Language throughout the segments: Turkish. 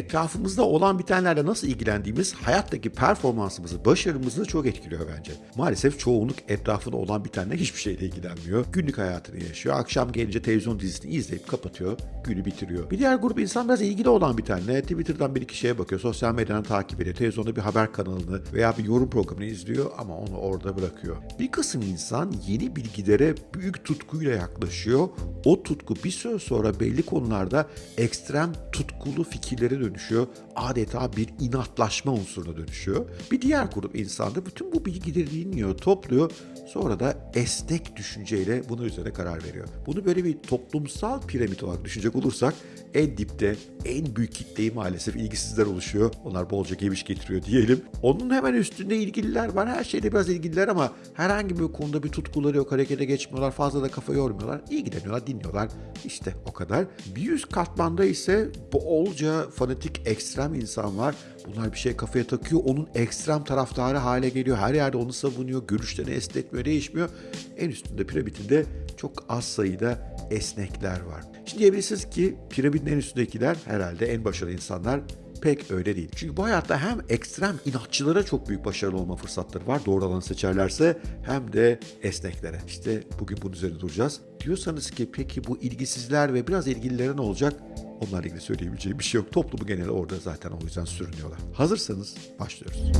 etrafımızda olan bitenlerle nasıl ilgilendiğimiz hayattaki performansımızı, başarımızı çok etkiliyor bence. Maalesef çoğunluk etrafında olan bitenle hiçbir şeyle ilgilenmiyor. Günlük hayatını yaşıyor. Akşam gelince televizyon dizisini izleyip kapatıyor. Günü bitiriyor. Bir diğer grup insan biraz ilgili olan bitenle Twitter'dan bir iki şeye bakıyor. Sosyal medyadan takip ediyor. Televizyonda bir haber kanalını veya bir yorum programını izliyor ama onu orada bırakıyor. Bir kısım insan yeni bilgilere büyük tutkuyla yaklaşıyor. O tutku bir süre sonra belli konularda ekstrem tutkulu fikirlere dönüşüyor. Adeta bir inatlaşma unsuruna dönüşüyor. Bir diğer grup insan da bütün bu bilgileri dinliyor, topluyor. Sonra da esnek düşünceyle bunun üzerine karar veriyor. Bunu böyle bir toplumsal piramit olarak düşünecek olursak en dipte en büyük kitleyi maalesef ilgisizler oluşuyor. Onlar bolca geviş getiriyor diyelim. Onun hemen üstünde ilgililer var. Her şeyde biraz ilgililer ama herhangi bir konuda bir tutkuları yok. Harekete geçmiyorlar. Fazla da kafa yormuyorlar. İlgileniyorlar, dinliyorlar. İşte o kadar. Bir üst katmanda ise bolca fanatik ekstrem insan var. Bunlar bir şey kafaya takıyor. Onun ekstrem taraftarı hale geliyor. Her yerde onu savunuyor. Görüşlerini esnetmiyor, değişmiyor. En üstünde piramidinde çok az sayıda esnekler var. Şimdi diyebilirsiniz ki piramidin en üstündekiler herhalde en başarılı insanlar pek öyle değil. Çünkü bu hayatta hem ekstrem inatçılara çok büyük başarılı olma fırsatları var doğru alanı seçerlerse hem de esneklere. İşte bugün bunun üzerine duracağız. Diyorsanız ki peki bu ilgisizler ve biraz ilgililere ne olacak? Onlarla ilgili söyleyebileceğim bir şey yok. Toplumu genel orada zaten o yüzden sürünüyorlar. Hazırsanız başlıyoruz.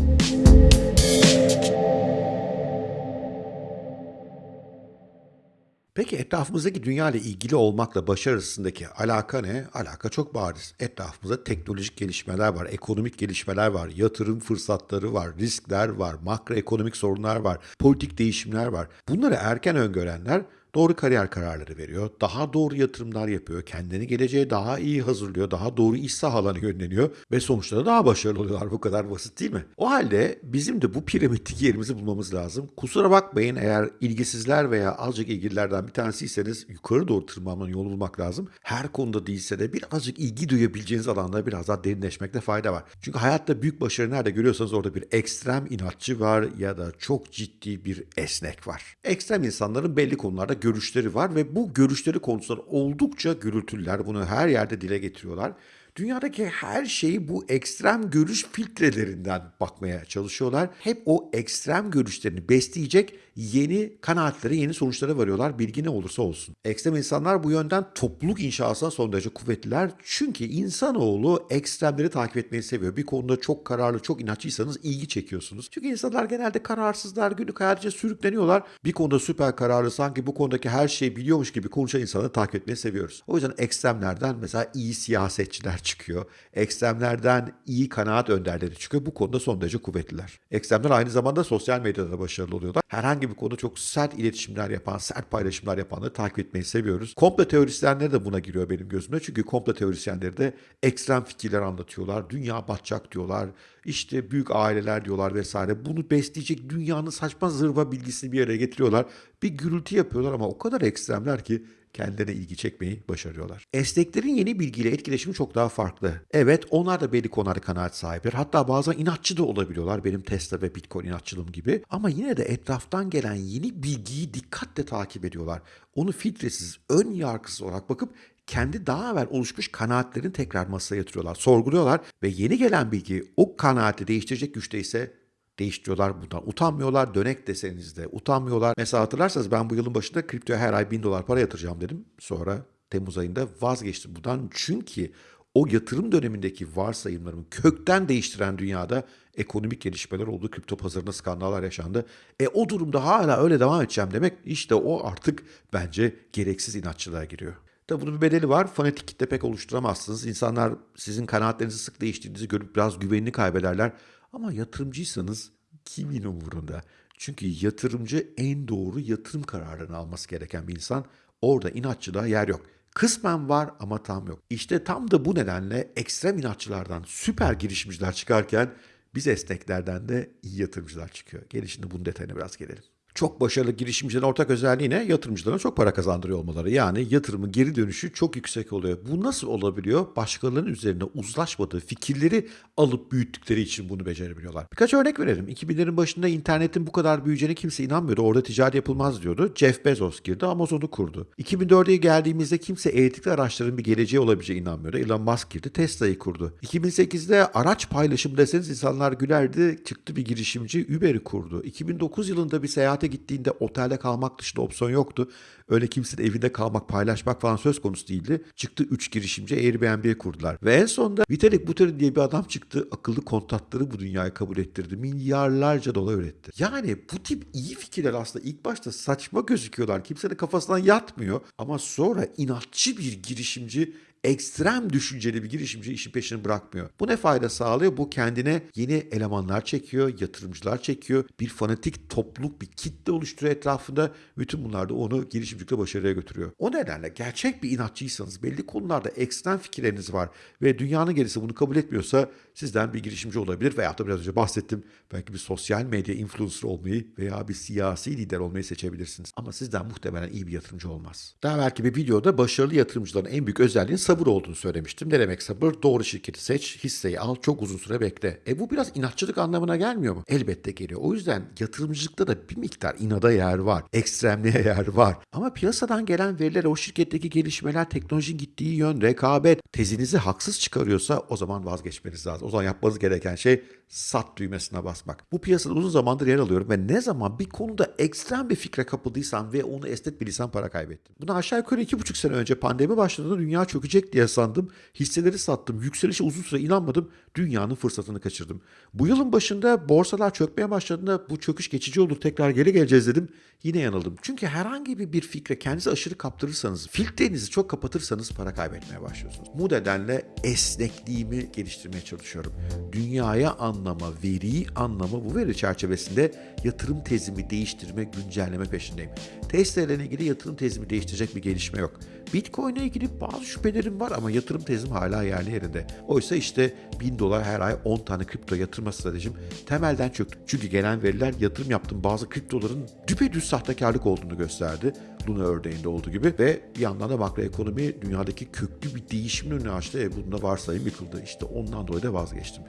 Peki etrafımızdaki dünya ile ilgili olmakla başarı arasındaki alaka ne? Alaka çok bariz. Etrafımızda teknolojik gelişmeler var, ekonomik gelişmeler var, yatırım fırsatları var, riskler var, makroekonomik sorunlar var, politik değişimler var. Bunları erken öngörenler doğru kariyer kararları veriyor, daha doğru yatırımlar yapıyor, kendini geleceğe daha iyi hazırlıyor, daha doğru iş sahalarına yönleniyor ve sonuçta da daha başarılı oluyorlar. Bu kadar basit değil mi? O halde bizim de bu piramitteki yerimizi bulmamız lazım. Kusura bakmayın eğer ilgisizler veya azıcık ilgililerden bir tanesiyseniz yukarı doğru tırmanmanın yolu bulmak lazım. Her konuda değilse de birazcık ilgi duyabileceğiniz alanda biraz daha derinleşmekte fayda var. Çünkü hayatta büyük başarı nerede görüyorsanız orada bir ekstrem inatçı var ya da çok ciddi bir esnek var. Ekstrem insanların belli konularda görüşleri var ve bu görüşleri konusunda oldukça gürültüler. Bunu her yerde dile getiriyorlar. Dünyadaki her şeyi bu ekstrem görüş filtrelerinden bakmaya çalışıyorlar. Hep o ekstrem görüşlerini besleyecek yeni kanaatlere, yeni sonuçlara varıyorlar. Bilgi ne olursa olsun. Ekstrem insanlar bu yönden topluluk inşasına son derece kuvvetliler. Çünkü insanoğlu ekstremleri takip etmeyi seviyor. Bir konuda çok kararlı, çok inatçıysanız ilgi çekiyorsunuz. Çünkü insanlar genelde kararsızlar, günlük hayatça sürükleniyorlar. Bir konuda süper kararlı, sanki bu konudaki her şeyi biliyormuş gibi konuşan insanı takip etmeyi seviyoruz. O yüzden ekstremlerden mesela iyi siyasetçiler çıkıyor. Ekstremlerden iyi kanaat önderleri çıkıyor. Bu konuda son derece kuvvetliler. Ekstremler aynı zamanda sosyal medyada da başarılı oluyorlar. Herhangi bir konuda çok sert iletişimler yapan, sert paylaşımlar yapanları takip etmeyi seviyoruz. Komplo teorisyenleri de buna giriyor benim gözüme. Çünkü komplo teorisyenleri de ekstrem fikirler anlatıyorlar. Dünya batacak diyorlar. İşte büyük aileler diyorlar vesaire. Bunu besleyecek dünyanın saçma zırva bilgisini bir araya getiriyorlar. Bir gürültü yapıyorlar ama o kadar ekstremler ki kendilerine ilgi çekmeyi başarıyorlar. Esneklerin yeni bilgiyle etkileşimi çok daha farklı. Evet onlar da belli konularda kanaat sahibidir. Hatta bazen inatçı da olabiliyorlar benim Tesla ve Bitcoin inatçılığım gibi. Ama yine de etraftan gelen yeni bilgiyi dikkatle takip ediyorlar. Onu filtresiz, ön yargısız olarak bakıp kendi daha evvel oluşmuş kanaatlerini tekrar masaya yatırıyorlar, sorguluyorlar ve yeni gelen bilgi o kanaati değiştirecek güçte ise değiştiriyorlar bundan. Utanmıyorlar. Dönek deseniz de utanmıyorlar. Mesela hatırlarsanız ben bu yılın başında kriptoya her ay 1000 dolar para yatıracağım dedim. Sonra Temmuz ayında vazgeçtim bundan. Çünkü o yatırım dönemindeki varsayımlarımı kökten değiştiren dünyada ekonomik gelişmeler oldu. Kripto pazarında skandallar yaşandı. E o durumda hala öyle devam edeceğim demek işte o artık bence gereksiz inatçılığa giriyor. Tabi bunun bir bedeli var. Fanatik kitle pek oluşturamazsınız. İnsanlar sizin kanaatlerinizi sık değiştiğinizi görüp biraz güvenini kaybederler. Ama yatırımcıysanız kimin umurunda? Çünkü yatırımcı en doğru yatırım kararını alması gereken bir insan. Orada inatçılığa yer yok. Kısmen var ama tam yok. İşte tam da bu nedenle ekstrem inatçılardan süper girişimciler çıkarken biz esneklerden de iyi yatırımcılar çıkıyor. Gelin şimdi bunun detayına biraz gelelim. Çok başarılı girişimcilerin ortak özelliği ne? Yatırımcılara çok para kazandırıyor olmaları. Yani yatırımın geri dönüşü çok yüksek oluyor. Bu nasıl olabiliyor? Başkalarının üzerine uzlaşmadığı fikirleri alıp büyüttükleri için bunu becerebiliyorlar. Birkaç örnek verelim. 2000'lerin başında internetin bu kadar büyüyeceğine kimse inanmıyordu. Orada ticaret yapılmaz diyordu. Jeff Bezos girdi, Amazon'u kurdu. 2004'e geldiğimizde kimse elektrikli araçların bir geleceği olabileceği inanmıyordu. Elon Musk girdi, Tesla'yı kurdu. 2008'de araç paylaşımı deseniz insanlar gülerdi. Çıktı bir girişimci Uber'i kurdu. 2009 yılında bir seyahate gittiğinde otelde kalmak dışında opsiyon yoktu. Öyle kimsenin evinde kalmak, paylaşmak falan söz konusu değildi. Çıktı 3 girişimci Airbnb kurdular. Ve en sonunda Vitalik Buterin diye bir adam çıktı. Akıllı kontatları bu dünyaya kabul ettirdi. Milyarlarca dolar üretti. Yani bu tip iyi fikirler aslında ilk başta saçma gözüküyorlar. Kimsenin kafasından yatmıyor. Ama sonra inatçı bir girişimci ekstrem düşünceli bir girişimci işin peşini bırakmıyor. Bu ne fayda sağlıyor? Bu kendine yeni elemanlar çekiyor, yatırımcılar çekiyor. Bir fanatik topluluk, bir kitle oluşturuyor etrafında. Bütün bunlar da onu girişimcilikle başarıya götürüyor. O nedenle gerçek bir inatçıysanız, belli konularda ekstrem fikirleriniz var ve dünyanın gerisi bunu kabul etmiyorsa sizden bir girişimci olabilir veya da biraz önce bahsettim. Belki bir sosyal medya influencer olmayı veya bir siyasi lider olmayı seçebilirsiniz. Ama sizden muhtemelen iyi bir yatırımcı olmaz. Daha belki bir videoda başarılı yatırımcıların en büyük özelliğinin sabır olduğunu söylemiştim. Ne demek sabır? Doğru şirketi seç, hisseyi al, çok uzun süre bekle. E bu biraz inatçılık anlamına gelmiyor mu? Elbette geliyor. O yüzden yatırımcılıkta da bir miktar inada yer var. Ekstremliğe yer var. Ama piyasadan gelen veriler, o şirketteki gelişmeler, teknolojinin gittiği yön, rekabet tezinizi haksız çıkarıyorsa o zaman vazgeçmeniz lazım. O zaman yapmanız gereken şey sat düğmesine basmak. Bu piyasada uzun zamandır yer alıyorum ve ne zaman bir konuda ekstrem bir fikre kapıldıysam ve onu esnetmediysem para kaybettim. Bunu aşağı yukarı iki buçuk sene önce pandemi başladığında dünya çökecek diye sandım. Hisseleri sattım. Yükselişe uzun süre inanmadım. Dünyanın fırsatını kaçırdım. Bu yılın başında borsalar çökmeye başladığında bu çöküş geçici olur tekrar geri geleceğiz dedim. Yine yanıldım. Çünkü herhangi bir, bir fikre kendinizi aşırı kaptırırsanız, filtrenizi çok kapatırsanız para kaybetmeye başlıyorsunuz. Bu nedenle esnekliğimi geliştirmeye çalışıyorum. Dünyaya anlama, veriyi anlama bu veri çerçevesinde yatırım tezimi değiştirme, güncelleme peşindeyim. Tesla ile ilgili yatırım tezimi değiştirecek bir gelişme yok. Bitcoin ile ilgili bazı şüphelerim var ama yatırım tezim hala yerli yerinde. Oysa işte 1000 dolar her ay 10 tane kripto yatırma stratejim temelden çöktü. Çünkü gelen veriler yatırım yaptığım bazı kriptoların düpedüz sahtekarlık olduğunu gösterdi. Luna örneğinde olduğu gibi ve bir yandan da makroekonomi dünyadaki köklü bir değişimin önünü açtı. E bunda varsayım yıkıldı. İşte ondan dolayı da vazgeçtim.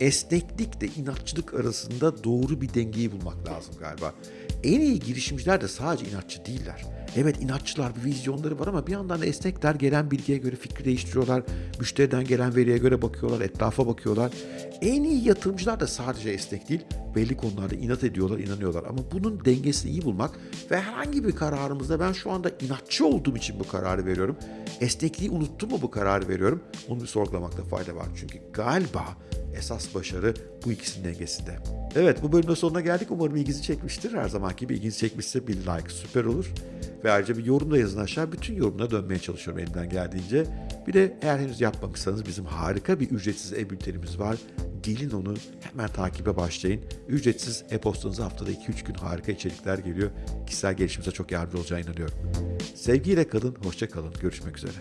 Esneklikle inatçılık arasında doğru bir dengeyi bulmak lazım galiba. En iyi girişimciler de sadece inatçı değiller. Evet inatçılar bir vizyonları var ama bir yandan da esnekler gelen bilgiye göre fikri değiştiriyorlar. Müşteriden gelen veriye göre bakıyorlar, etrafa bakıyorlar. En iyi yatırımcılar da sadece esnek değil, belli konularda inat ediyorlar, inanıyorlar. Ama bunun dengesini iyi bulmak ve herhangi bir kararımızda ben şu anda inatçı olduğum için bu kararı veriyorum. Esnekliği unuttum mu bu kararı veriyorum? Onu bir sorgulamakta fayda var. Çünkü galiba esas başarı bu ikisinin dengesinde. Evet bu bölümün sonuna geldik. Umarım ilginizi çekmiştir. Her zamanki gibi ilginizi çekmişse bir like süper olur. Ve ayrıca bir yorum da yazın aşağı. Bütün yorumlara dönmeye çalışıyorum elimden geldiğince. Bir de eğer henüz yapmamışsanız bizim harika bir ücretsiz e-bültenimiz var. Gelin onu hemen takibe başlayın. Ücretsiz e-postanıza haftada 2-3 gün harika içerikler geliyor. Kişisel gelişimize çok yardımcı olacağına inanıyorum. Sevgiyle kalın, hoşça kalın. Görüşmek üzere.